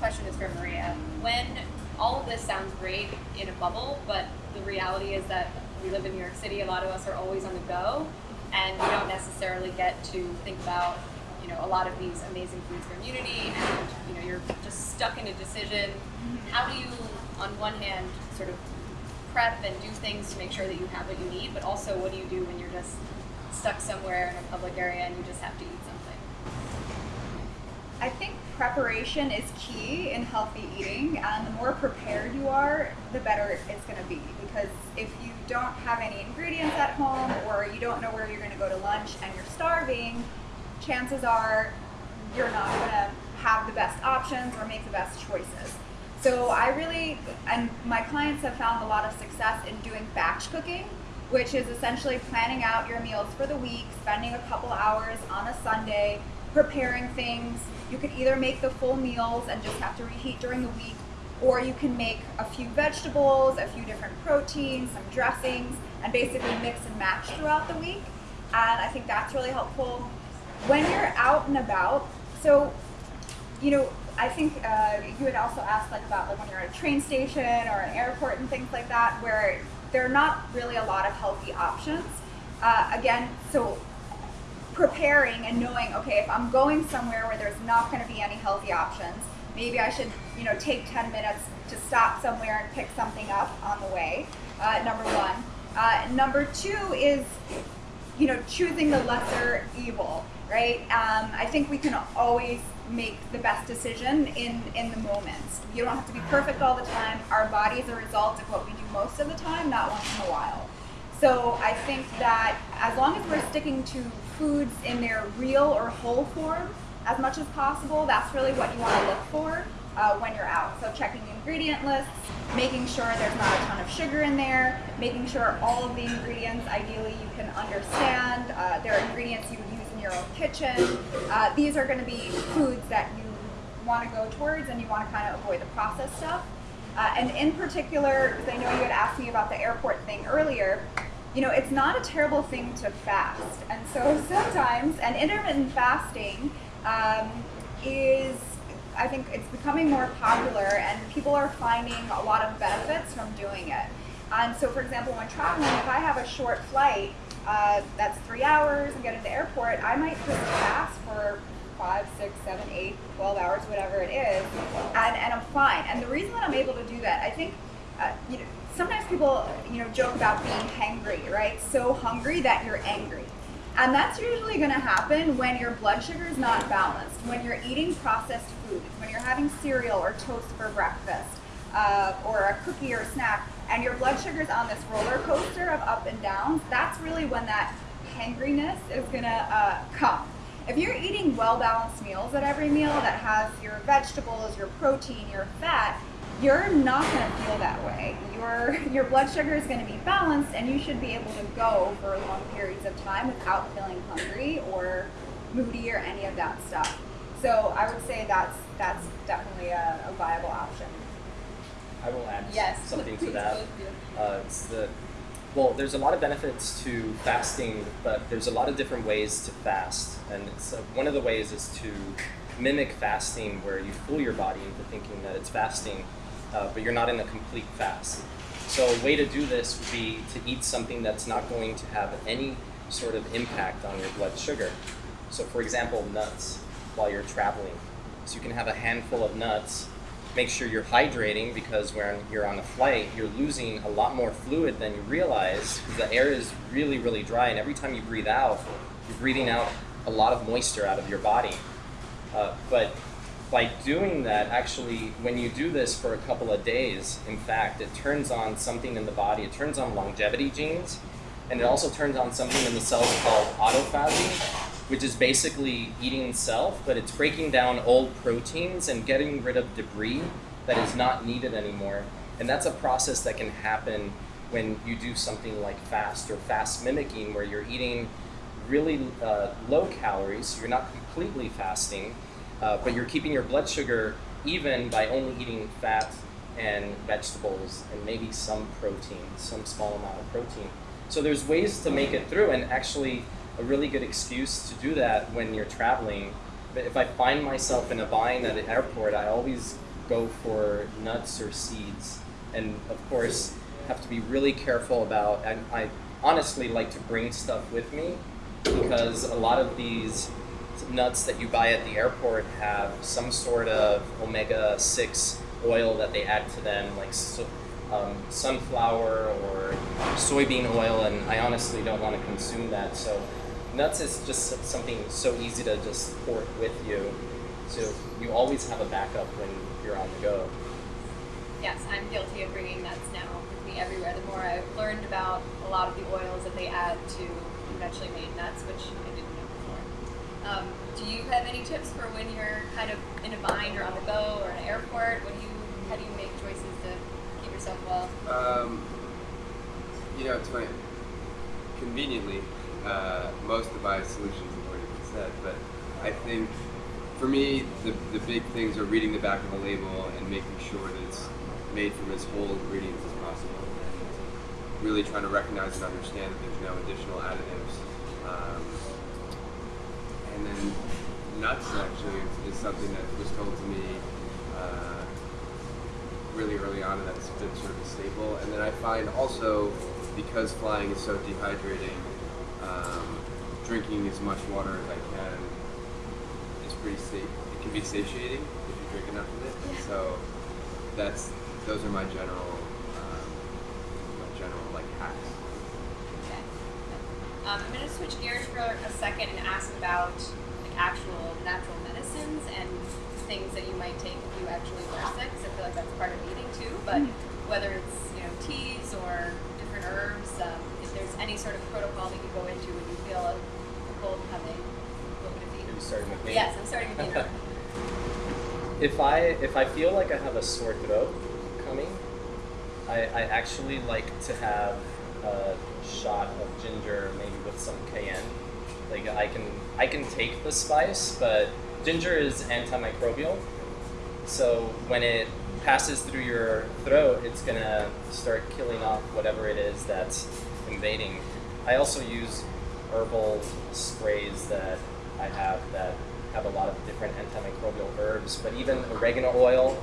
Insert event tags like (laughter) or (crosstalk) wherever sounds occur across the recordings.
question is for Maria. When all of this sounds great in a bubble, but the reality is that we live in New York City, a lot of us are always on the go, and we don't necessarily get to think about you know a lot of these amazing foods for immunity, and you know you're just stuck in a decision. How do you, on one hand, sort of prep and do things to make sure that you have what you need, but also what do you do when you're just stuck somewhere in a public area and you just have to eat something? I think preparation is key in healthy eating, and the more prepared you are, the better it's going to be. Because if you don't have any ingredients at home, or you don't know where you're going to go to lunch and you're starving, chances are you're not going to have the best options or make the best choices. So I really, and my clients have found a lot of success in doing batch cooking, which is essentially planning out your meals for the week, spending a couple hours on a Sunday, preparing things. You could either make the full meals and just have to reheat during the week, or you can make a few vegetables, a few different proteins, some dressings, and basically mix and match throughout the week. And I think that's really helpful. When you're out and about, so, you know, I think uh, you had also asked like about like when you're at a train station or an airport and things like that, where there are not really a lot of healthy options. Uh, again, so preparing and knowing, okay, if I'm going somewhere where there's not going to be any healthy options, maybe I should, you know, take 10 minutes to stop somewhere and pick something up on the way. Uh, number one. Uh, number two is, you know, choosing the lesser evil, right? Um, I think we can always make the best decision in, in the moment. You don't have to be perfect all the time. Our body is a result of what we do most of the time, not once in a while. So I think that as long as we're sticking to foods in their real or whole form as much as possible, that's really what you want to look for uh, when you're out. So checking ingredient lists, making sure there's not a ton of sugar in there, making sure all of the ingredients ideally you can understand. Uh, there are ingredients you would use in your own kitchen. Uh, these are going to be foods that you want to go towards and you want to kind of avoid the processed stuff. Uh, and in particular, because I know you had asked me about the airport thing earlier, you know, it's not a terrible thing to fast. And so (laughs) sometimes, and intermittent fasting um, is, I think it's becoming more popular and people are finding a lot of benefits from doing it. And so, for example, when traveling, if I have a short flight uh, that's three hours and get to the airport, I might just fast for five, six, seven, eight, 12 hours, whatever it is, and, and I'm fine. And the reason that I'm able to do that, I think, uh, you know, sometimes people, you know, joke about being hangry, right? So hungry that you're angry. And that's usually going to happen when your blood sugar is not balanced, when you're eating processed food, when you're having cereal or toast for breakfast, uh, or a cookie or a snack, and your blood sugar is on this roller coaster of up and downs, that's really when that hangriness is going to uh, come. If you're eating well-balanced meals at every meal that has your vegetables, your protein, your fat, you're not going to feel that way. Your, your blood sugar is going to be balanced and you should be able to go for long periods of time without feeling hungry or moody or any of that stuff. So I would say that's, that's definitely a, a viable option. I will add Yes, something to (laughs) that. Uh, it's the well, there's a lot of benefits to fasting, but there's a lot of different ways to fast, and it's, uh, one of the ways is to mimic fasting, where you fool your body into thinking that it's fasting, uh, but you're not in a complete fast. So a way to do this would be to eat something that's not going to have any sort of impact on your blood sugar. So for example, nuts while you're traveling. So you can have a handful of nuts make sure you're hydrating because when you're on a flight, you're losing a lot more fluid than you realize because the air is really, really dry. And every time you breathe out, you're breathing out a lot of moisture out of your body. Uh, but by doing that, actually, when you do this for a couple of days, in fact, it turns on something in the body. It turns on longevity genes, and it also turns on something in the cells called autophagy, which is basically eating self, but it's breaking down old proteins and getting rid of debris that is not needed anymore. And that's a process that can happen when you do something like fast or fast mimicking, where you're eating really uh, low calories, you're not completely fasting, uh, but you're keeping your blood sugar even by only eating fat and vegetables and maybe some protein, some small amount of protein. So there's ways to make it through and actually a really good excuse to do that when you're traveling. But if I find myself in a bind at an airport, I always go for nuts or seeds. And of course, have to be really careful about. And I honestly like to bring stuff with me because a lot of these nuts that you buy at the airport have some sort of omega six oil that they add to them, like so, um, sunflower or soybean oil, and I honestly don't want to consume that. So nuts is just something so easy to just port with you. So you always have a backup when you're on the go. Yes, I'm guilty of bringing nuts now with me everywhere. The more I've learned about a lot of the oils that they add to conventionally made nuts, which I didn't know before. Um, do you have any tips for when you're kind of in a bind or on the go or an airport? What do you, how do you make choices to keep yourself well? Um, you know, it's funny. Conveniently, uh, most of my solutions have already been said, but I think for me, the, the big things are reading the back of the label and making sure that it's made from as whole ingredients as possible, and really trying to recognize and understand that there's no additional additives. Um, and then nuts actually is, is something that was told to me uh, really early on, and that's been sort of a staple. And then I find also because flying is so dehydrating, um, drinking as much water as I can is pretty safe. It can be satiating if you drink enough of it. Yeah. So that's those are my general um, my general like hacks. Okay. Um, I'm going to switch gears for a second and ask about like actual natural medicines and things that you might take if you actually are sick. 'cause I feel like that's part of eating too. But whether it's you know teas or different herbs, um, if there's any sort of protocol that you go into when you feel a, a cold coming, what would it be? Are you starting with me? Yes, I'm starting with you. (laughs) if I if I feel like I have a sore throat coming, I, I actually like to have a shot of ginger, maybe with some cayenne. Like I can I can take the spice, but ginger is antimicrobial. So when it passes through your throat, it's gonna start killing off whatever it is that's invading. I also use herbal sprays that I have that have a lot of different antimicrobial herbs, but even oregano oil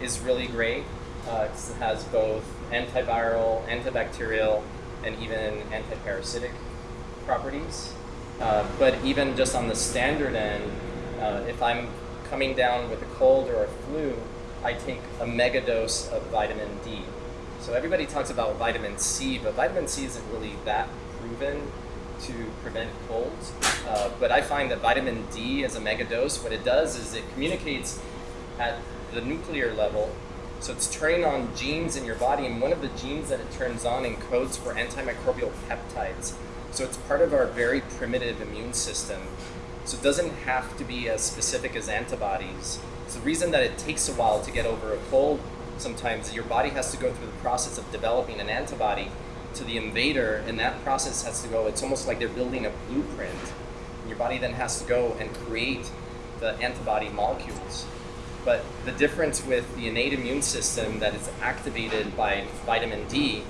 is really great. Uh, 'cause it has both antiviral, antibacterial, and even antiparasitic properties. Uh, but even just on the standard end, uh, if I'm coming down with a cold or a flu, I take a mega dose of vitamin D. So everybody talks about vitamin C, but vitamin C isn't really that proven to prevent colds. Uh, but I find that vitamin D as a mega dose, what it does is it communicates at the nuclear level. So it's turning on genes in your body, and one of the genes that it turns on encodes for antimicrobial peptides. So it's part of our very primitive immune system. So it doesn't have to be as specific as antibodies. It's the reason that it takes a while to get over a cold sometimes. Your body has to go through the process of developing an antibody to the invader, and that process has to go, it's almost like they're building a blueprint. And your body then has to go and create the antibody molecules. But the difference with the innate immune system that is activated by vitamin D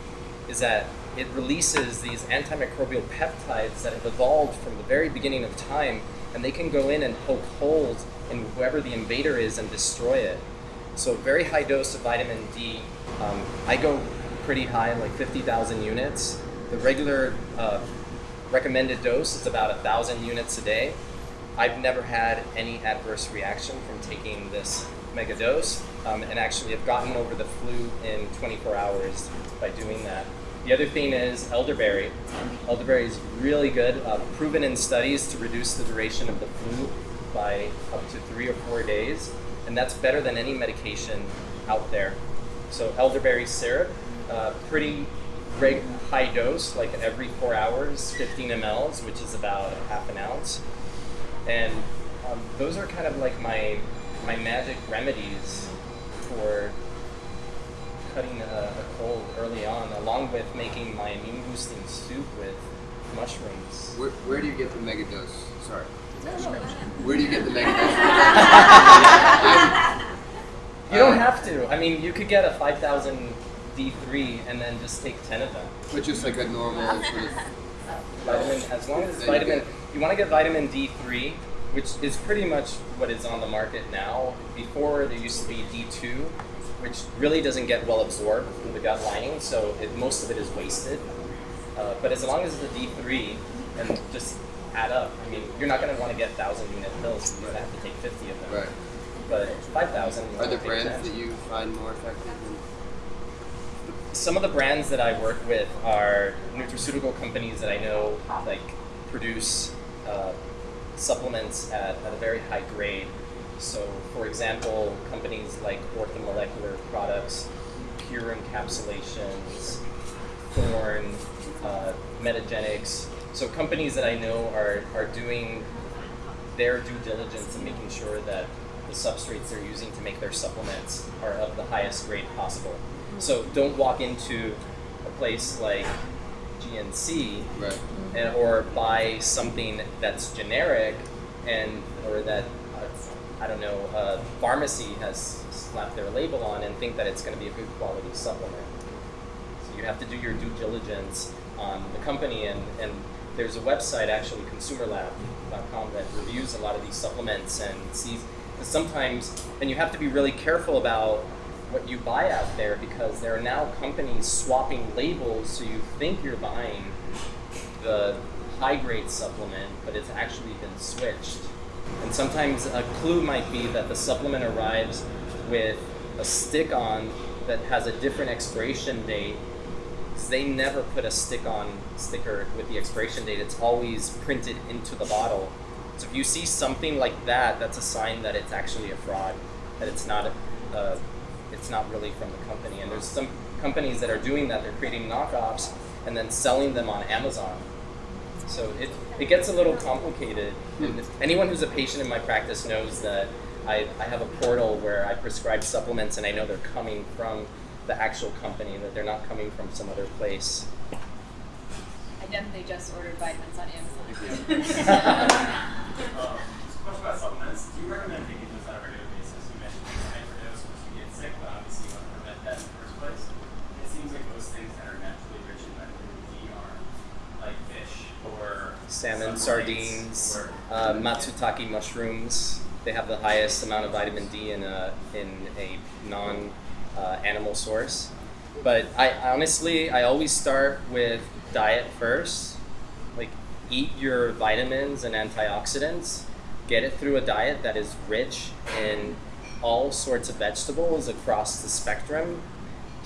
is that it releases these antimicrobial peptides that have evolved from the very beginning of time, and they can go in and poke holes in whoever the invader is and destroy it. So, very high dose of vitamin D. Um, I go pretty high, like 50,000 units. The regular uh, recommended dose is about 1,000 units a day. I've never had any adverse reaction from taking this mega dose, um, and actually have gotten over the flu in 24 hours by doing that. The other thing is elderberry. Elderberry is really good, uh, proven in studies to reduce the duration of the flu by up to three or four days, and that's better than any medication out there. So elderberry syrup, uh, pretty high dose, like every four hours, 15 mLs, which is about half an ounce. And um, those are kind of like my my magic remedies for cutting a, a cold early on, along with making my immune boosting soup with mushrooms. Where, where do you get the mega dose? Sorry. No, no, go ahead. Where do you get the mega dose? (laughs) You don't Uh, have to. I mean, you could get a 5,000 D3 and then just take 10 of them. Which is like a normal sort of. Vitamin, as long as it's vitamin, get- you want to get vitamin D3 which is pretty much what is on the market now. Before there used to be D2, which really doesn't get well absorbed through the gut lining, so it, most of it is wasted. Uh, but as long as it's a D3 and just add up, I mean, you're not going to want to get 1,000 unit pills, you're going to have to take 50 of them. Right. But 5,000, Are there brands that you find more effective? Than some of the brands that I work with are nutraceutical companies that I know like produce uh, supplements at, at a very high grade. So, for example, companies like Orthomolecular Products, Pure Encapsulations, Thorne, uh, Metagenics. So, companies that I know are, are doing their due diligence in making sure that the substrates they're using to make their supplements are of the highest grade possible. So don't walk into a place like GNC right. And, or buy something that's generic and or that I don't know pharmacy has slapped their label on and think that it's going to be a good quality supplement. So you have to do your due diligence on the company and, and there's a website actually consumerlab.com that reviews a lot of these supplements and sees sometimes and you have to be really careful about what you buy out there because there are now companies swapping labels so you think you're buying the high grade supplement but it's actually been switched. And sometimes a clue might be that the supplement arrives with a stick on that has a different expiration date. They never put a stick on sticker with the expiration date. It's always printed into the bottle. So if you see something like that that's a sign that it's actually a fraud that it's not a, uh, it's not really from the company. And there's some companies that are doing that. They're creating knockoffs and then selling them on amazon so it, it gets a little complicated. And anyone who's a patient in my practice knows that I, I have a portal where I prescribe supplements and I know they're coming from the actual company, that they're not coming from some other place. I definitely just ordered vitamins on Amazon. (laughs) Um, just a question about supplements. Do you recommend taking those on a regular basis? You mentioned you can microdose once you get sick, but obviously you want to prevent that in the first place. It seems like most things that are naturally rich in vitamin D are like fish or Salmon, sardines, uh, matsutake mushrooms. They have the highest amount of vitamin D in a, in a non uh, animal source. But I honestly, I always start with diet first. Like, eat your vitamins and antioxidants. Get it through a diet that is rich in all sorts of vegetables across the spectrum.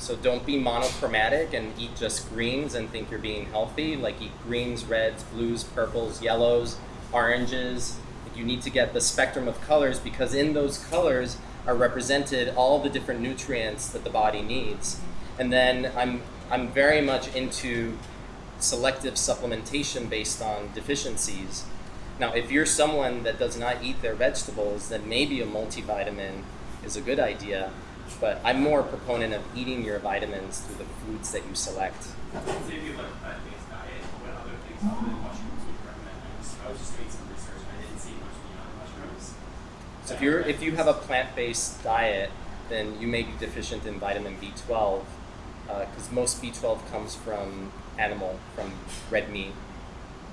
So don't be monochromatic and eat just greens and think you're being healthy. Like eat greens, reds, blues, purples, yellows, oranges. You need to get the spectrum of colors because in those colors are represented all the different nutrients that the body needs. And then I'm I'm very much into selective supplementation based on deficiencies. Now, if you're someone that does not eat their vegetables, then maybe a multivitamin is a good idea. But I'm more a proponent of eating your vitamins through the foods that you select. So if you have a plant-based diet, what other things other than mushrooms would you recommend? I was, I was just doing some research and I didn't see much beyond mushrooms. So if, you're, if you have a plant-based diet, then you may be deficient in vitamin B12 because uh, most B12 comes from animal, from red meat,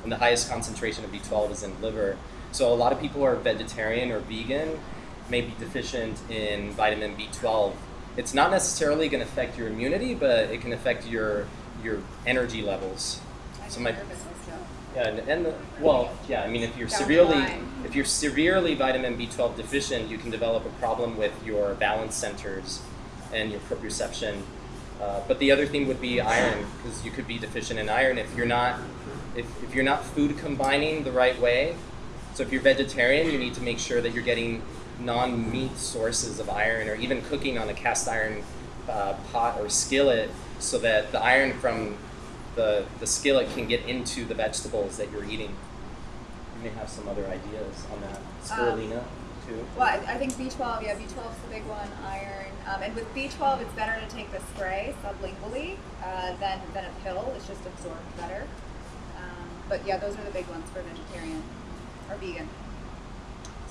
and the highest concentration of B12 is in liver. So a lot of people are vegetarian or vegan may be deficient in vitamin B12. It's not necessarily going to affect your immunity, but it can affect your your energy levels. So my yeah, and, and the, well, yeah. I mean, if you're severely if you're severely vitamin B12 deficient, you can develop a problem with your balance centers and your proprioception. Uh, but the other thing would be iron, because you could be deficient in iron if you're not if, if you're not food combining the right way. So if you're vegetarian, you need to make sure that you're getting non-meat sources of iron, or even cooking on a cast iron uh, pot or skillet, so that the iron from the, the skillet can get into the vegetables that you're eating. You may have some other ideas on that. Spirulina, too. Well, I, I think B12, yeah, B12 is the big one, iron. Um, and with B12, it's better to take the spray sublingually uh, than, than a pill. It's just absorbed better. Um, but yeah, those are the big ones for vegetarian or vegan.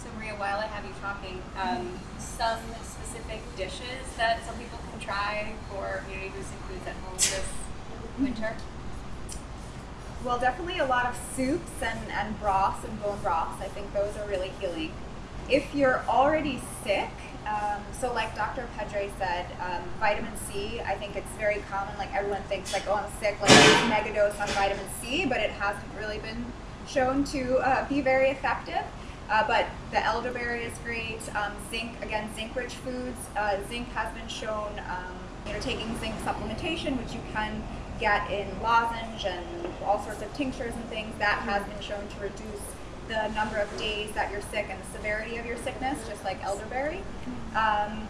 So Maria, while I have you talking, um, some specific dishes that some people can try for community boosting foods at home this winter. Well, definitely a lot of soups and, and broths and bone broths. I think those are really healing. If you're already sick, um, so like Dr. Pedre said, um, vitamin C, I think it's very common. Like everyone thinks like, oh, I'm sick, like mega dose on vitamin C, but it hasn't really been shown to uh, be very effective. Uh, but the elderberry is great. Um, zinc, again, zinc-rich foods. Uh, zinc has been shown, um, you know, taking zinc supplementation, which you can get in lozenge and all sorts of tinctures and things. That has been shown to reduce the number of days that you're sick and the severity of your sickness, just like elderberry. Um,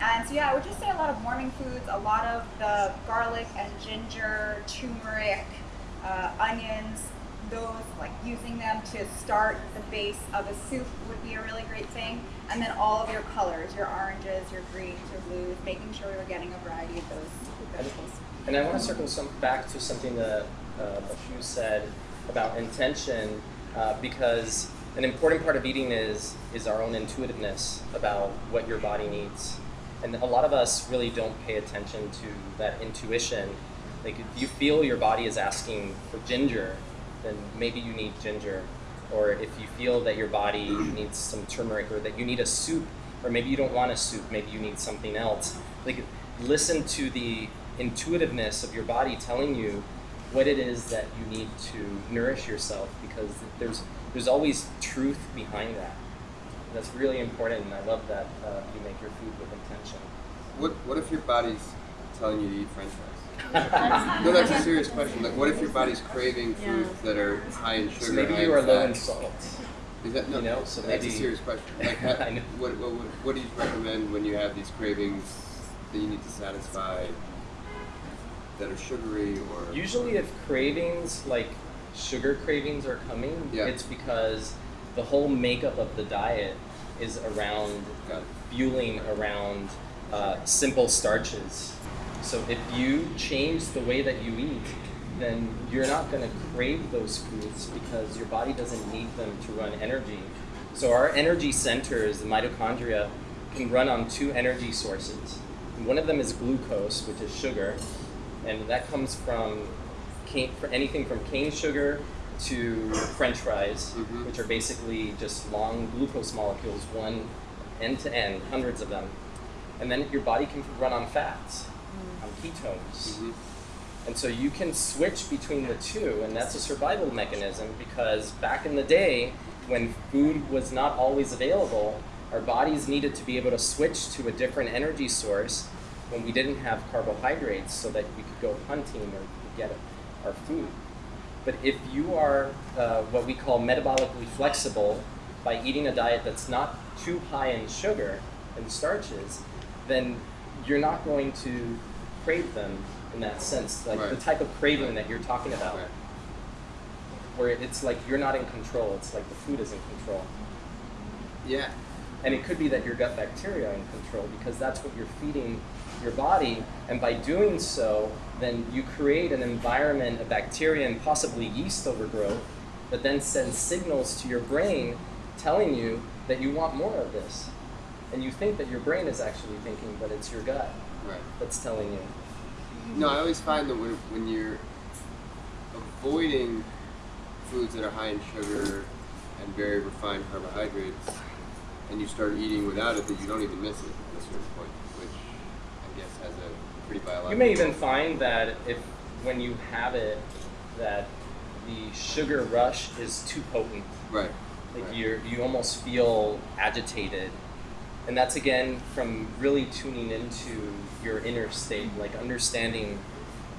and so, yeah, I would just say a lot of warming foods, a lot of the garlic and ginger, turmeric, uh, onions, those, like using them to start the base of a soup would be a really great thing. And then all of your colors, your oranges, your greens, your blues, making sure we're getting a variety of those vegetables. And I want to circle some back to something that uh, Hugh said about intention, uh, because an important part of eating is is our own intuitiveness about what your body needs, and a lot of us really don't pay attention to that intuition. Like if you feel your body is asking for ginger, then maybe you need ginger, or if you feel that your body needs some turmeric, or that you need a soup, or maybe you don't want a soup, maybe you need something else. Like listen to the intuitiveness of your body telling you what it is that you need to nourish yourself because there's there's always truth behind that. That's really important, and I love that uh, you make your food with intention. What What if your body's telling you to eat French fries? (laughs) no, that's a serious question. Like, what if your body's craving foods that are high in sugar? So maybe you are low in fat? salt. Is that no? you know, so that's maybe- a serious question. Like, (laughs) ha- I know. what, what, what, what do you recommend when you have these cravings that you need to satisfy that are sugary or Usually, if cravings like sugar cravings are coming, Yeah. it's because the whole makeup of the diet is around fueling around uh, simple starches. So if you change the way that you eat, then you're not going to crave those foods because your body doesn't need them to run energy. So our energy centers, the mitochondria, can run on two energy sources. One of them is glucose, which is sugar, and that comes from cane, for anything from cane sugar to French fries, Mhm. which are basically just long glucose molecules, one end to end, hundreds of them. And then your body can run on fats, on ketones. Mhm. And so you can switch between the two, and that's a survival mechanism because back in the day, when food was not always available, our bodies needed to be able to switch to a different energy source when we didn't have carbohydrates so that we could go hunting or get our food. But if you are uh, what we call metabolically flexible by eating a diet that's not too high in sugar and starches, then you're not going to crave them in that sense, like the type of craving Right. that you're talking about, Right. where it's like you're not in control. It's like the food is in control. Yeah. And it could be that your gut bacteria are in control because that's what you're feeding your body. And by doing so, then you create an environment of bacteria and possibly yeast overgrowth that then sends signals to your brain telling you that you want more of this. And you think that your brain is actually thinking, but it's your gut Right. that's telling you. No, I always find that when, when you're avoiding foods that are high in sugar and very refined carbohydrates, and you start eating without it, that you don't even miss it at a certain point, which I guess has a pretty biological. You may even find that if when you have it, that the sugar rush is too potent. Right. Like right. you you almost feel agitated, and that's again from really tuning into your inner state, like understanding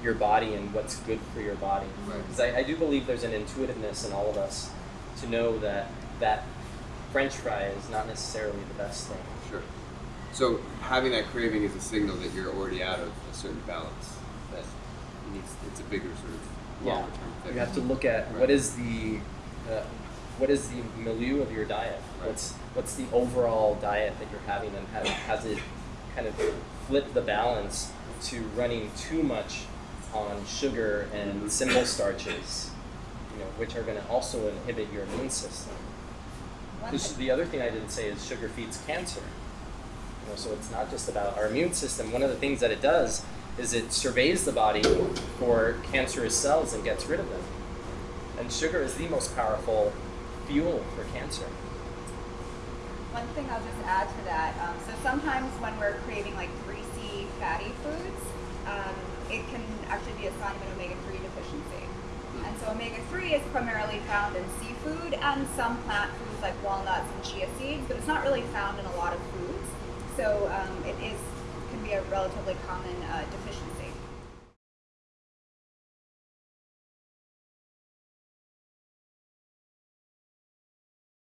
your body and what's good for your body. Right. Because I, I do believe there's an intuitiveness in all of us to know that that French fry is not necessarily the best thing. Sure. So having that craving is a signal that you're already out of a certain balance. That needs it's a bigger sort of Yeah. longer term thing. You have to look at Right. what is the uh, what is the milieu of your diet. Right. What's what's the overall diet that you're having, and has, has it kind of flipped the balance to running too much on sugar and Mhm. simple starches, you know, which are going to also inhibit your immune system. One Because the other thing I didn't say is sugar feeds cancer. You know, so it's not just about our immune system. One of the things that it does is it surveys the body for cancerous cells and gets rid of them. And sugar is the most powerful fuel for cancer. One thing I'll just add to that. Um, so sometimes when we're creating like greasy, fatty foods, um, it can actually be a sign of an omega-3 deficiency. And so omega-3 is primarily found in seafood and some plant foods like walnuts and chia seeds, but it's not really found in a lot of foods. So um, it is can be a relatively common uh, deficiency.